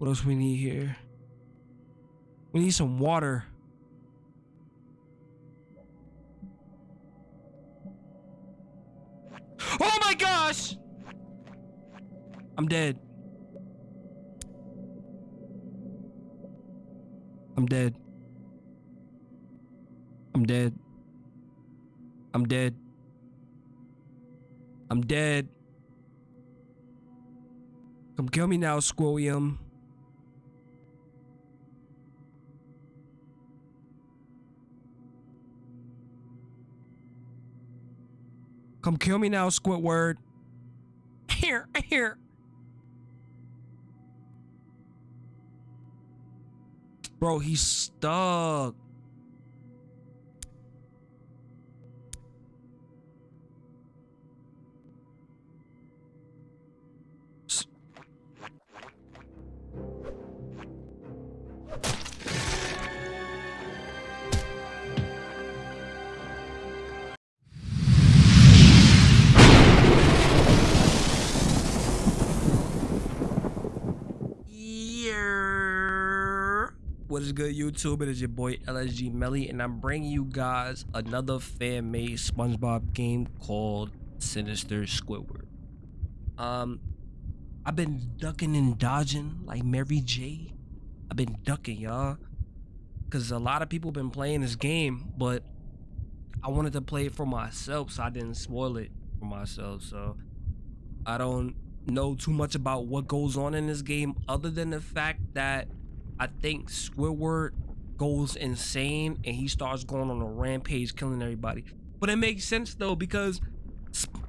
What else we need here? We need some water. Oh my gosh! I'm dead. I'm dead. I'm dead. I'm dead. I'm dead. Come kill me now, Squilliam. Come kill me now, Squidward. Here, here. Bro, he's stuck. What is good, YouTube? It is your boy LSG Melly, and I'm bringing you guys another fan-made SpongeBob game called Sinister Squidward. Um, I've been ducking and dodging like Mary J. I've been ducking, y'all, because a lot of people been playing this game, but I wanted to play it for myself, so I didn't spoil it for myself. So I don't know too much about what goes on in this game other than the fact that I think Squidward goes insane and he starts going on a rampage killing everybody. But it makes sense though because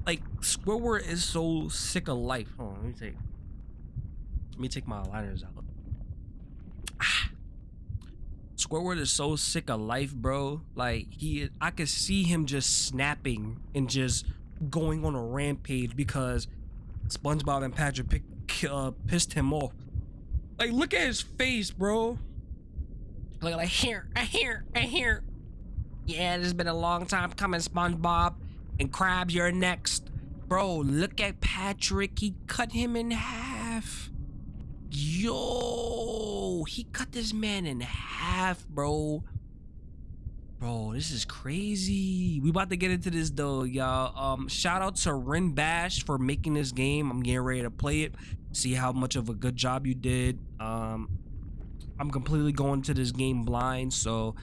like Squidward is so sick of life. Hold on, let me take let me take my liners out. Ah. Squidward is so sick of life, bro. Like he I could see him just snapping and just going on a rampage because SpongeBob and Patrick pick, uh, pissed him off. Like, look at his face, bro. Like, like here, uh, here, uh, here. Yeah, this has been a long time coming, SpongeBob. And Krabs, you're next. Bro, look at Patrick. He cut him in half. Yo, he cut this man in half, bro. Bro, this is crazy. We about to get into this though, y'all. Um, shout out to Ren Bash for making this game. I'm getting ready to play it. See how much of a good job you did. Um, I'm completely going to this game blind, so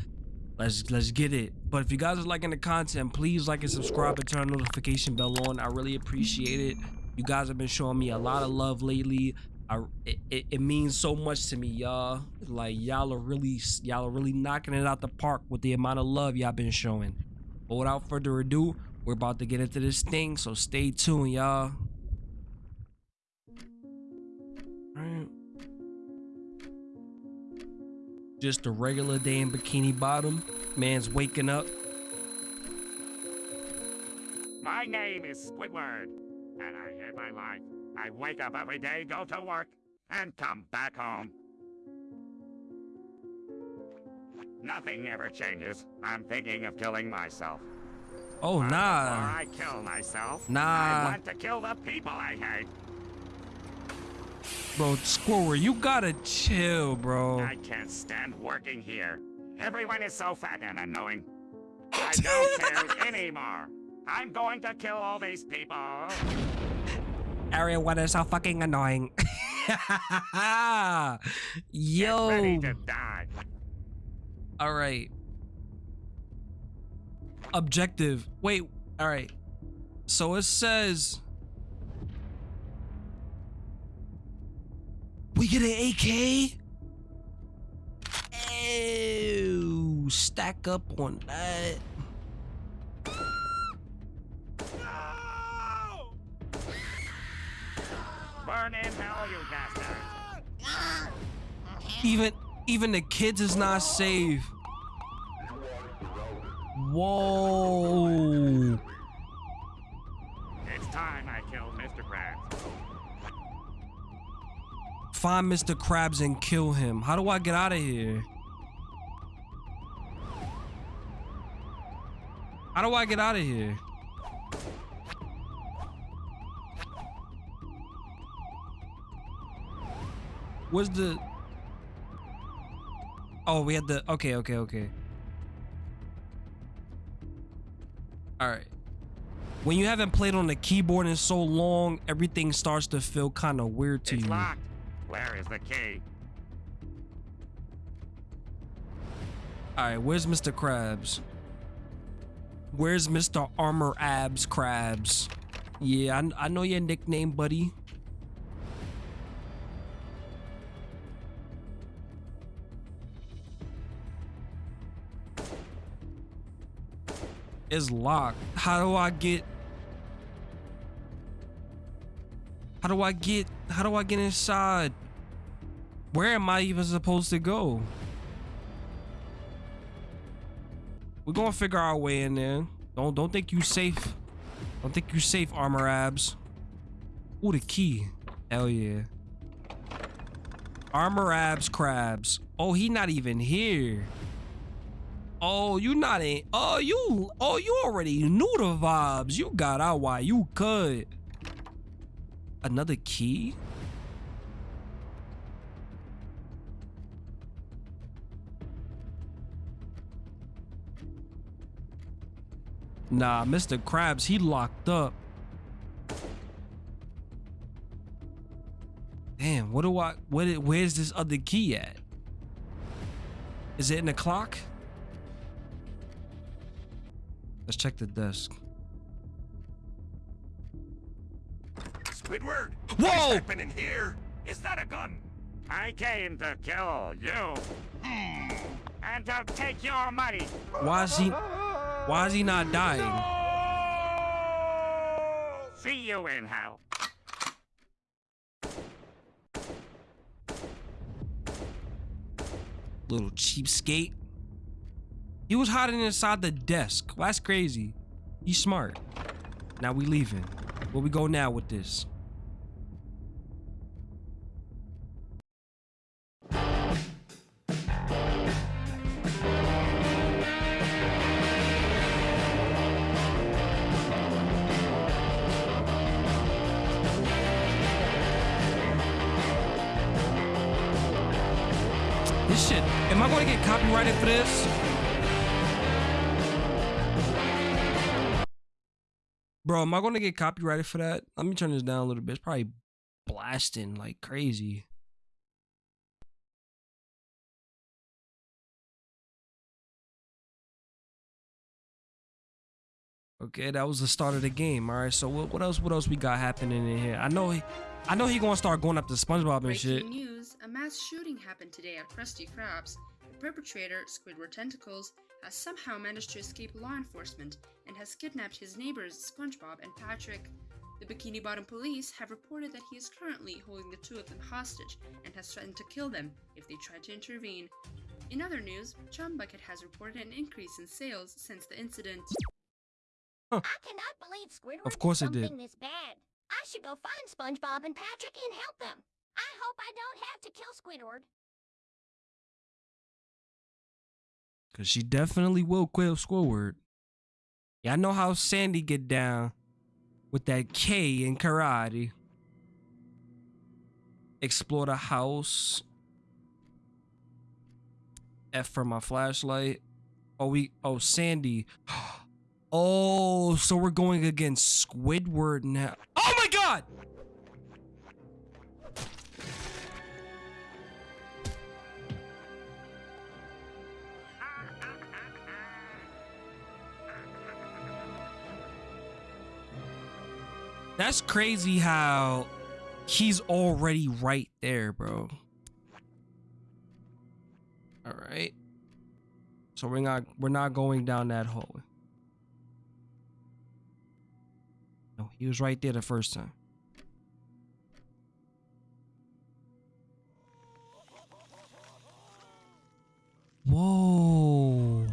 let's let's get it. But if you guys are liking the content, please like and subscribe and turn notification bell on. I really appreciate it. You guys have been showing me a lot of love lately. I, it, it means so much to me, y'all. Like y'all are really y'all are really knocking it out the park with the amount of love y'all been showing. But without further ado, we're about to get into this thing, so stay tuned, y'all. Just a regular day in Bikini Bottom. Man's waking up. My name is Squidward, and I hate my life. I wake up every day, go to work, and come back home. Nothing ever changes. I'm thinking of killing myself. Oh nah. Before I kill myself, Nah. I want to kill the people I hate. Bro, Squidward, you gotta chill, bro. I can't stand working here. Everyone is so fat and annoying. I don't care anymore. I'm going to kill all these people. Everyone is so fucking annoying. Get Yo. ready to die. All right. Objective. Wait. All right. So it says get an AK. Ew. Stack up on that. No! Burn in hell, you bastards. Even even the kids is not safe. Whoa. It's time I killed Mr. Krabs. Find Mr. Krabs and kill him. How do I get out of here? How do I get out of here? Where's the? Oh, we had the. Okay, okay, okay. All right. When you haven't played on the keyboard in so long, everything starts to feel kind of weird to It's you. locked. Where is the key? All right, where's Mr. Krabs? Where's Mr. Armor Abs Krabs? Yeah, I, I know your nickname, buddy. It's locked. How do I get? How do I get? How do I get inside? Where am I even supposed to go? We're gonna figure our way in there. Don't don't think you safe. Don't think you safe, armor abs. Ooh, the key. Hell yeah. Armor abs Krabs. Oh, he not even here. Oh, you not in. Oh, you. Oh, you already knew the vibes. You got out why you could. Another key. Nah, Mr. Krabs, he locked up. Damn, what do I what where's this other key at? Is it in the clock? Let's check the desk. Squidward! Whoa! What's happening here? Is that a gun? I came to kill you. And to take your money. Why is he why is he not dying? See you in hell. Little cheapskate. He was hiding inside the desk. Well, that's crazy. He's smart. Now we leaving. Where we go now with this? This Going to get copyrighted for this? Bro, am I going to get copyrighted for that? Let me turn this down a little bit. It's probably blasting like crazy. Okay, that was the start of the game. All right, so what, what else? What else we got happening in here? I know he, I know he gonna start going up to SpongeBob and Breaking shit. news: A mass shooting happened today at Krusty Krabs. The perpetrator, Squidward Tentacles, has somehow managed to escape law enforcement and has kidnapped his neighbors SpongeBob and Patrick. The Bikini Bottom police have reported that he is currently holding the two of them hostage and has threatened to kill them if they try to intervene. In other news, Chum Bucket has reported an increase in sales since the incident. I cannot believe Squidward Of course did it did. something this bad. I should go find SpongeBob and Patrick and help them. I hope I don't have to kill Squidward. Cause she definitely will kill Squidward. Yeah, I know how Sandy get down with that K in karate. Explore the house. F for my flashlight. Oh, we. Oh, Sandy. Oh, so we're going against Squidward now. Oh my God! That's crazy how he's already right there, bro. All right. So we're not we're not going down that hole. No, he was right there the first time. Whoa.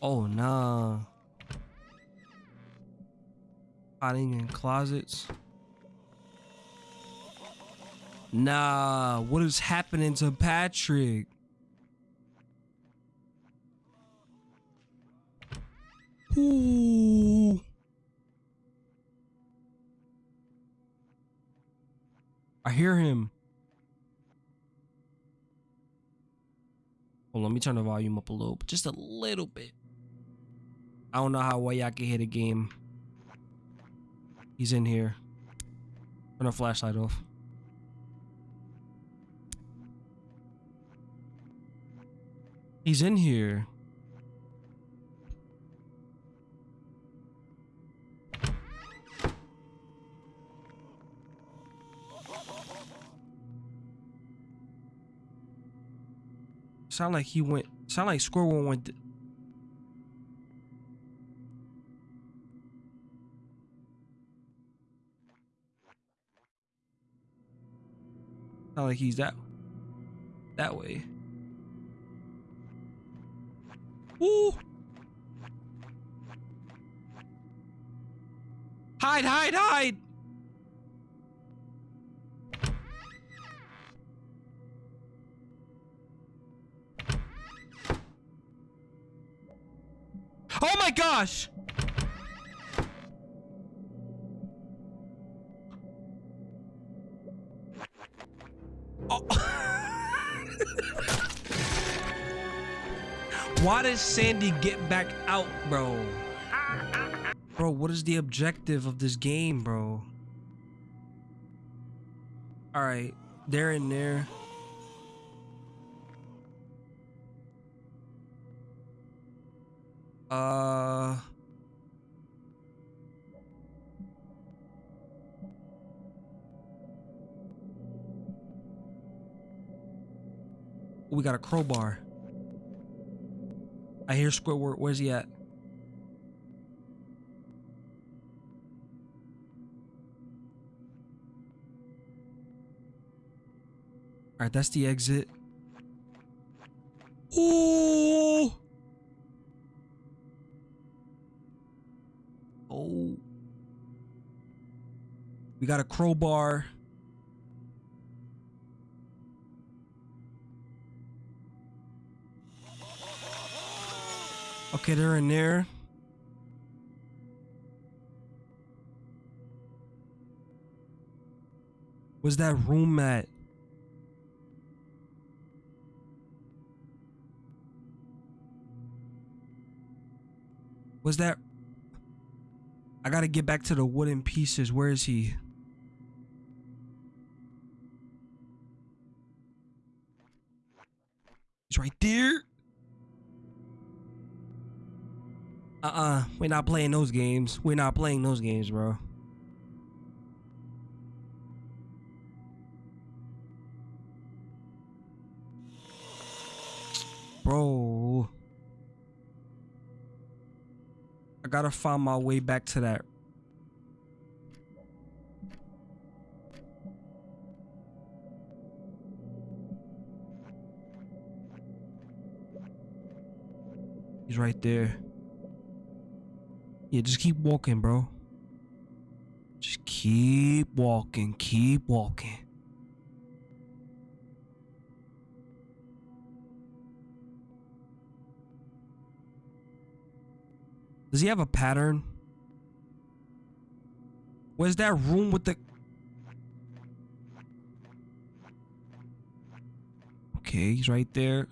Oh nah. Hiding in closets. Nah, what is happening to Patrick? Ooh. I hear him. Hold on, let me turn the volume up a little, just a little bit. I don't know how well y'all can hear the game. He's in here. Turn our flashlight off. He's in here. Sound like he went. Sound like Squirrel went. Sound like he's that. That way. Ooh. Hide, hide, hide. Oh my gosh! Why does Sandy get back out, bro? Bro, what is the objective of this game, bro? Alright, they're in there. Uh. We got a crowbar. I hear Squidward. Where's he at? Alright, that's the exit. Ooh! Oh. We got a crowbar. Okay, they're in there. Where's that room at? Was that I gotta get back to the wooden pieces. Where is he? He's right there. Uh-uh. We're not playing those games. We're not playing those games, bro. Bro. I gotta find my way back to that. He's right there. Yeah, just keep walking, bro. Just keep walking, keep walking. Does he have a pattern? Where's that room with the... Okay, he's right there.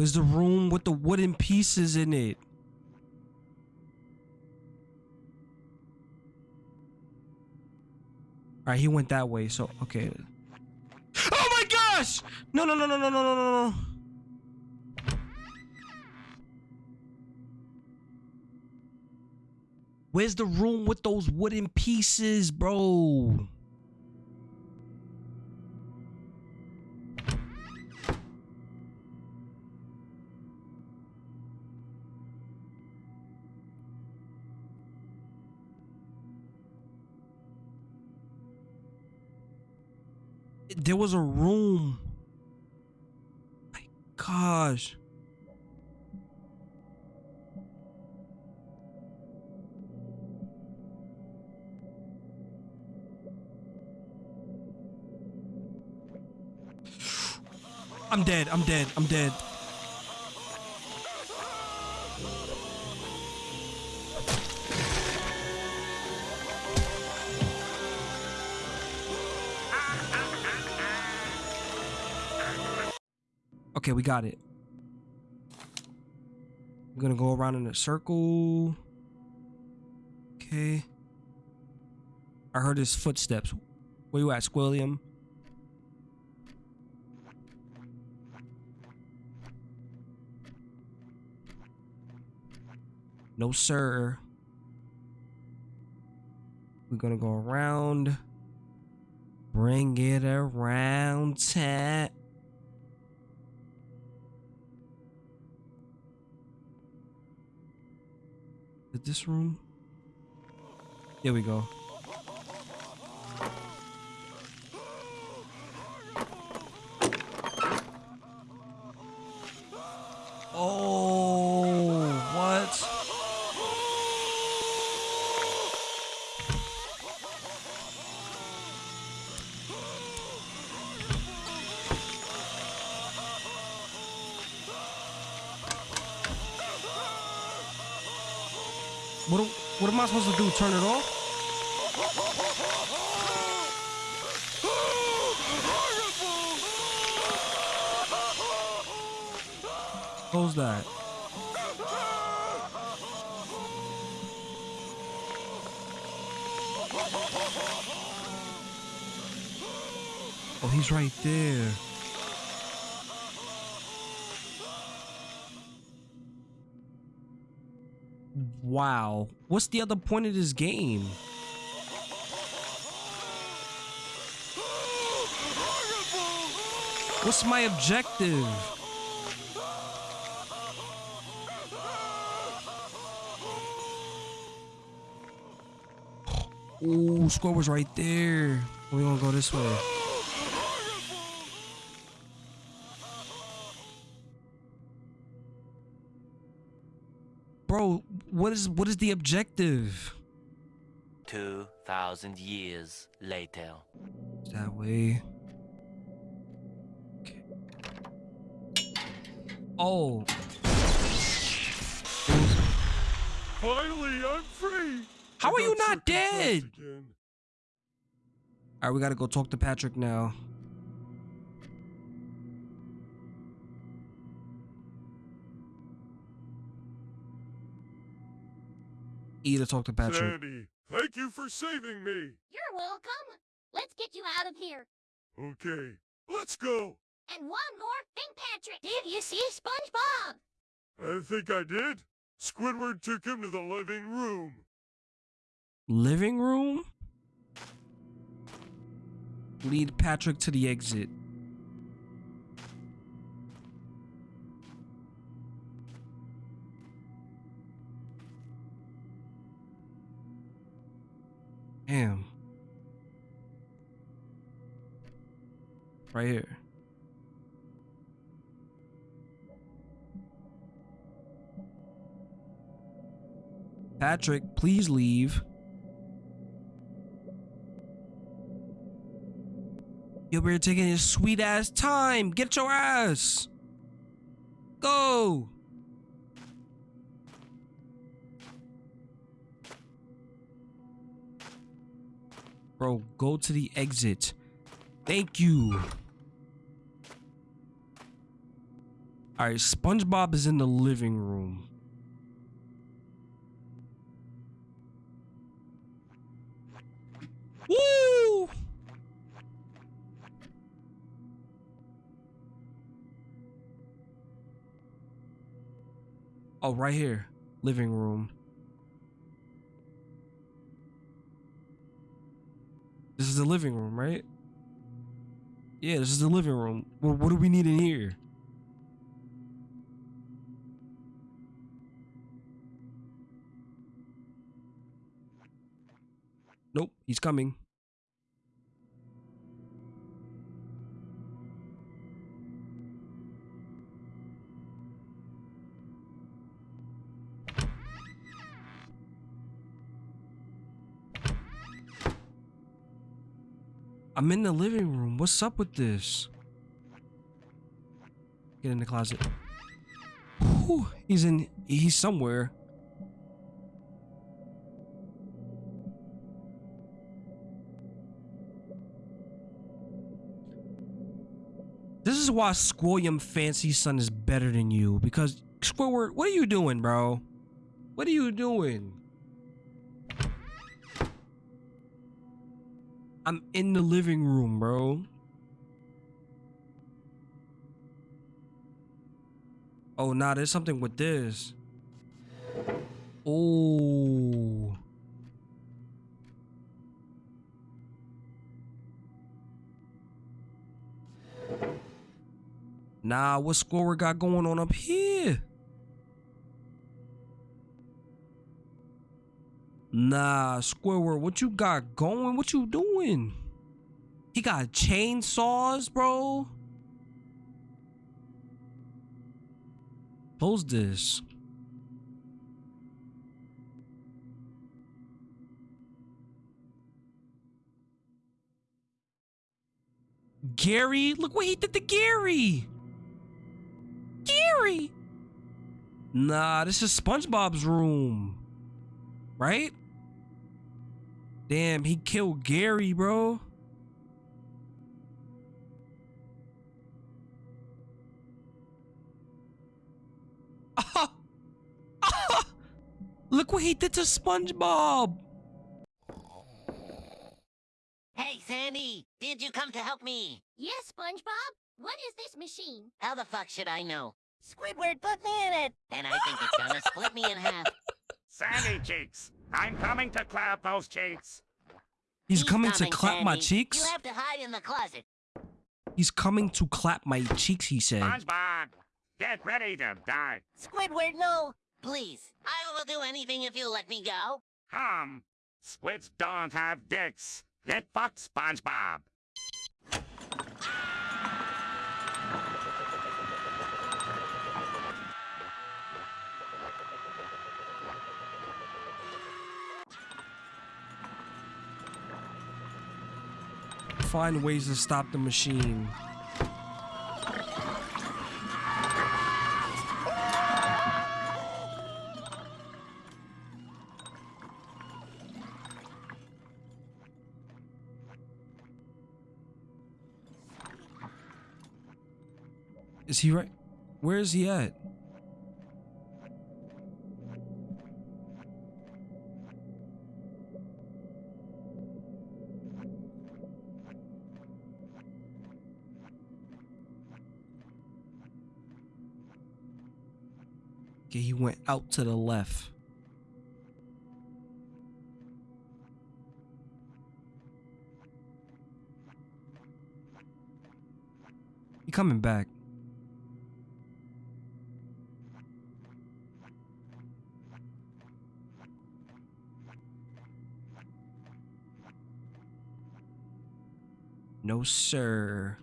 Where's the room with the wooden pieces in it? All right, he went that way. So, okay. Oh my gosh! No, no, no, no, no, no, no, no, no. Where's the room with those wooden pieces, bro? There was a room. My gosh. I'm dead. I'm dead. I'm dead. Okay, we got it. We're gonna go around in a circle. Okay. I heard his footsteps. Where you at, Squilliam? No, sir. We're gonna go around. Bring it around, tat. Is this room? Here we go. Oh, What, what am I supposed to do? Turn it off? Close that. Oh, he's right there. Wow. What's the other point of this game? What's my objective? Ooh, score was right there. We gonna go this way. Bro, what is what is the objective? 2,000 years later. That way. Okay. Oh, Finally, I'm free. How I are you not dead? all right. We gotta go talk to Patrick now. E talked to Patrick. Sandy, thank you for saving me. You're welcome. Let's get you out of here. Okay, let's go. And one more thing, Patrick. Did you see SpongeBob? I think I did. Squidward took him to the living room. Living room. Lead Patrick to the exit. Damn. Right here. Patrick, please leave. We're taking his sweet ass time. Get your ass. Go. Bro, go to the exit. Thank you. Alright, SpongeBob is in the living room. Woo! Oh, right here. Living room. This is the living room, right? Yeah, this is the living room. Well, what do we need in here? Nope, he's coming. I'm in the living room. What's up with this? Get in the closet. Whew, he's in. He's somewhere. This is why Squilliam Fancyson is better than you. Because Squidward, what are you doing, bro? What are you doing? I'm in the living room, bro. Oh, nah, there's something with this. Oh. Nah, what score we got going on up here? Nah, Squidward, what you got going? What you doing? He got chainsaws, bro. Close this. Gary, look what he did to Gary. Gary. Nah, this is SpongeBob's room. Right? Damn, he killed Gary, bro. Ah! Ah! Look what he did to SpongeBob. Hey, Sandy, did you come to help me? Yes, SpongeBob? What is this machine? How the fuck should I know? Squidward put me in it! And I think it's gonna split me in half. Sandy cheeks, I'm coming to clap those cheeks. He's, coming, to clap my cheeks. You have to hide in the closet. He's coming to clap my cheeks, he said. SpongeBob, get ready to die. Squidward, no! Please, I will do anything if you let me go. Hum, squids don't have dicks. Get fucked, SpongeBob. Find ways to stop the machine. Is he right? Where is he at? Out to the left. He coming back. No, sir.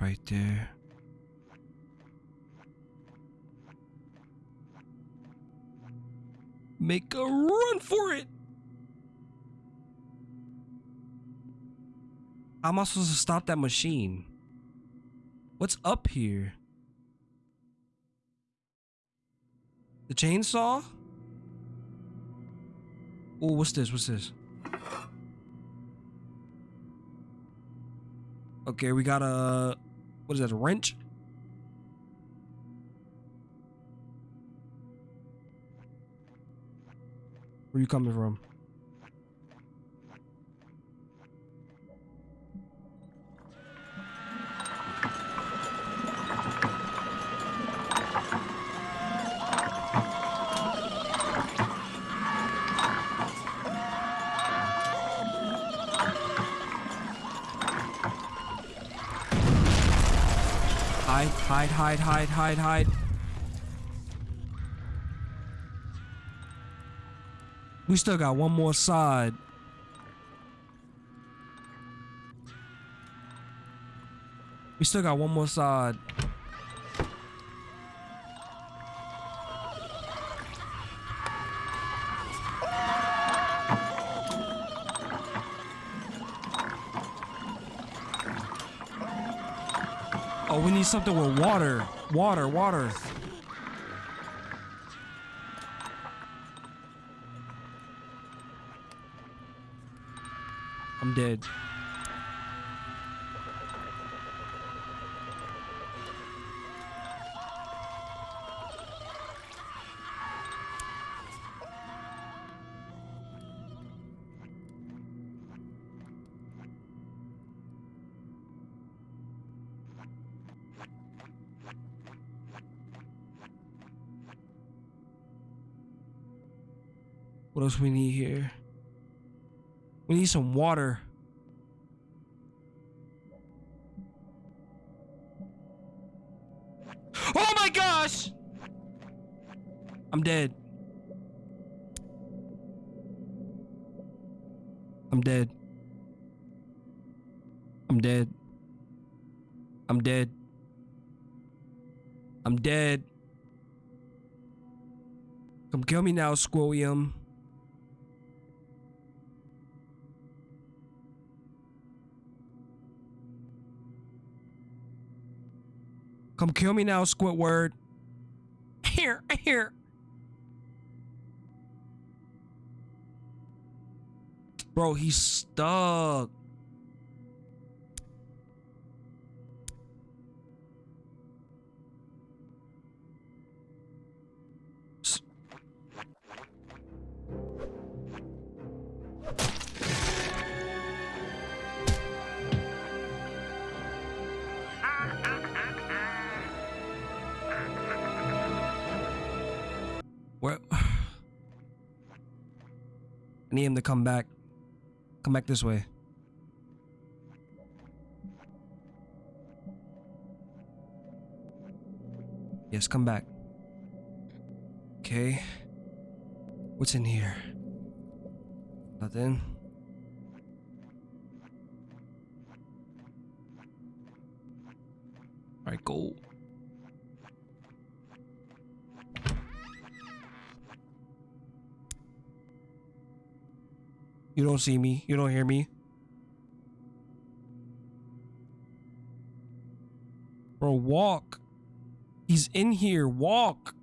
Right there. Make a run for it! How am I supposed to stop that machine? What's up here? The chainsaw? Oh, what's this? What's this? Okay, we got a what is that? A wrench? Where you coming from? Hide, hide, hide, hide, hide, hide. We still got one more side. We still got one more side. something with water. Water, water. I'm dead. What else we need here? We need some water. Oh my gosh! I'm dead. I'm dead. I'm dead. I'm dead. I'm dead. Come kill me now, Squilliam. Come kill me now, Squidward. Here, here. Bro, he's stuck. Need him to come back. Come back this way. Yes, come back. Okay. What's in here? Nothing. Alright, go. You don't see me. You don't hear me. Bro, walk. He's in here. Walk.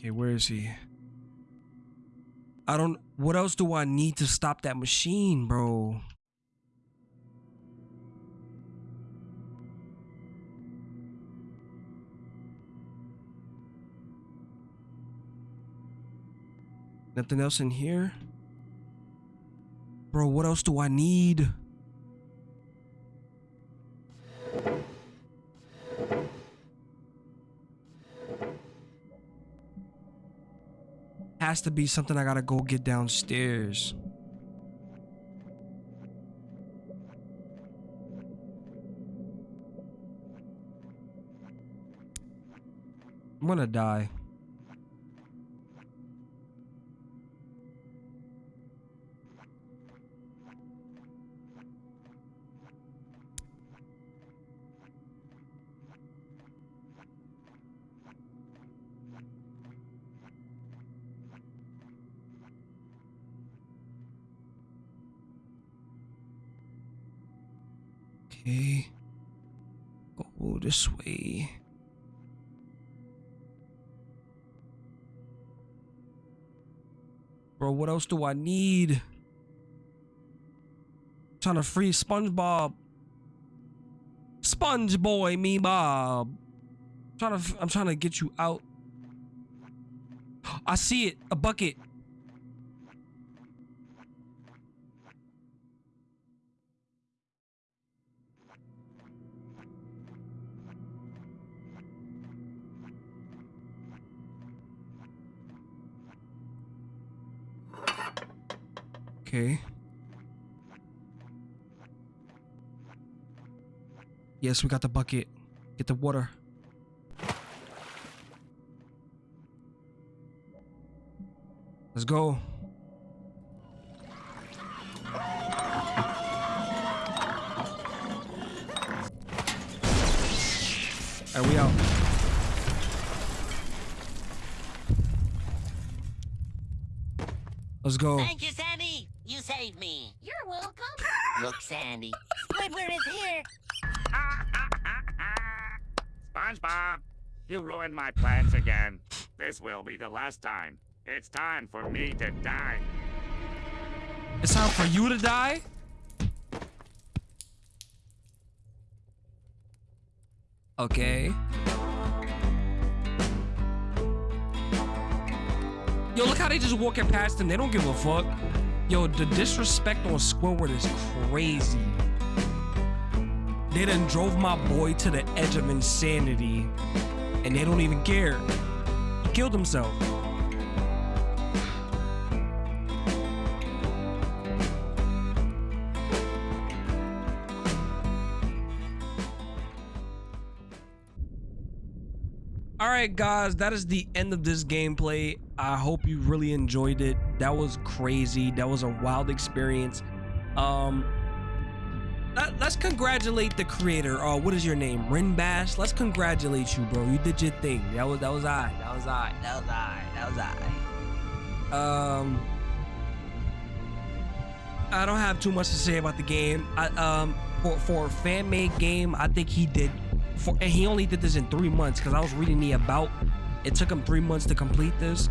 Okay, where is he? I don't. What else do I need to stop that machine, bro? Nothing else in here? Bro, what else do I need? Has to be something I gotta go get downstairs. I'm gonna die. This way. Bro, what else do I need? I'm trying to free SpongeBob. Sponge boy, me Bob. trying to, I'm trying to get you out. I see it. A bucket. Okay. Yes, we got the bucket. Get the water. Let's go. Right, we out. Let's go. Thank you, Sandy. You saved me. You're welcome. Look, Sandy. Squidward is here. SpongeBob, you ruined my plans again. This will be the last time. It's time for me to die. It's time for you to die? Okay. Yo, look how they just walking past him. They don't give a fuck. Yo, the disrespect on Squidward is crazy. They done drove my boy to the edge of insanity, and they don't even care. He killed himself. Right, guys, that is the end of this gameplay. I hope you really enjoyed it. That was crazy. That was a wild experience. Um, let, us congratulate the creator. Oh, what is your name? Rin Bash. Let's congratulate you, bro. You did your thing. That was that was I. That was I. That was I. That was I. Um, I don't have too much to say about the game. I um for for fan made game, I think he did for, and he only did this in three months because I was reading the about. It took him three months to complete this.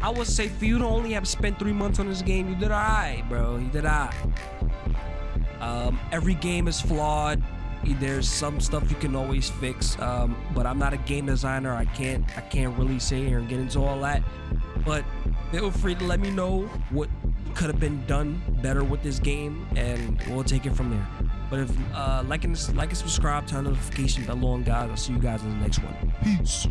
I would say for you to only have spent three months on this game, you did alright, bro. You did alright. Um, every game is flawed. There's some stuff you can always fix, um, but I'm not a game designer. I can't I can't really say here and get into all that. But feel free to let me know what could have been done better with this game, and we'll take it from there. But if uh, like and like and subscribe, turn notification bell on, guys. I'll see you guys in the next one. Peace.